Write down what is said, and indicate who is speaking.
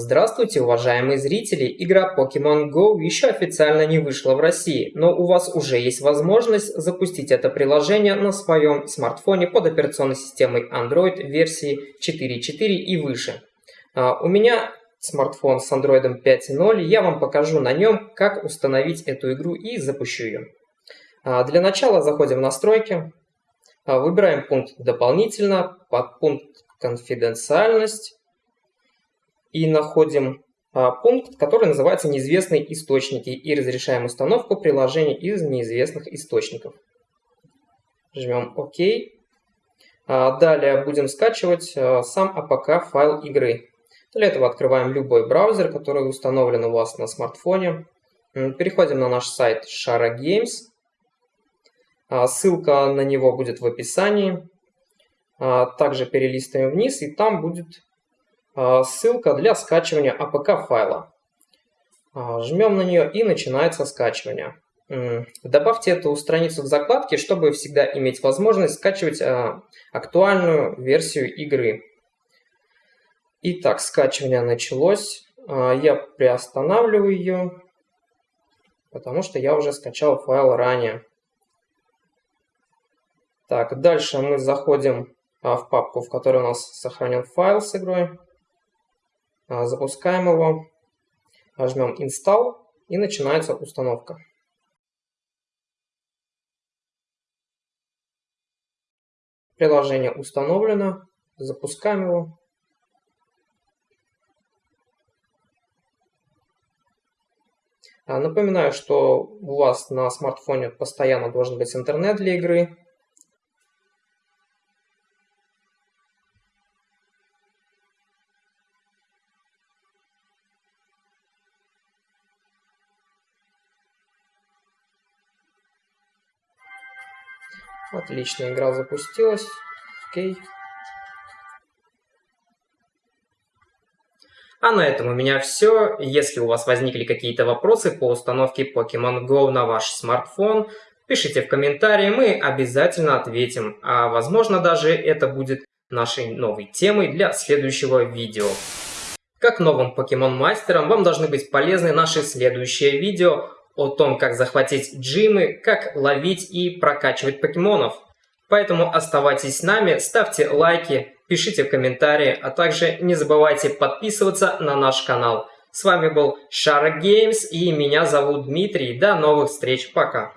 Speaker 1: Здравствуйте, уважаемые зрители! Игра Pokemon Go еще официально не вышла в России, но у вас уже есть возможность запустить это приложение на своем смартфоне под операционной системой Android версии 4.4 и выше. А, у меня смартфон с Android 5.0, я вам покажу на нем, как установить эту игру и запущу ее. А, для начала заходим в настройки, а, выбираем пункт «Дополнительно», под пункт «Конфиденциальность», и находим а, пункт, который называется «Неизвестные источники» и разрешаем установку приложений из неизвестных источников. Жмем ОК. А, далее будем скачивать а, сам APK файл игры. Для этого открываем любой браузер, который установлен у вас на смартфоне. Переходим на наш сайт Shara Games. Ссылка на него будет в описании. Также перелистываем вниз, и там будет ссылка для скачивания APK файла. А, жмем на нее и начинается скачивание. Добавьте эту страницу в закладки, чтобы всегда иметь возможность скачивать а, актуальную версию игры. Итак, скачивание началось. Я приостанавливаю ее, потому что я уже скачал файл ранее. Так, дальше мы заходим в папку, в которой у нас сохранен файл с игрой. А, запускаем его, жмем Install и начинается установка. Приложение установлено, запускаем его. А, напоминаю, что у вас на смартфоне постоянно должен быть интернет для игры. Отлично, игра запустилась. Окей. А на этом у меня все. Если у вас возникли какие-то вопросы по установке Pokemon Go на ваш смартфон, пишите в комментарии, мы обязательно ответим. А возможно даже это будет нашей новой темой для следующего видео. Как новым покемон-мастерам вам должны быть полезны наши следующие видео о том, как захватить джимы, как ловить и прокачивать покемонов. Поэтому оставайтесь с нами, ставьте лайки, пишите комментарии, а также не забывайте подписываться на наш канал. С вами был Шара Геймс и меня зовут Дмитрий. До новых встреч, пока!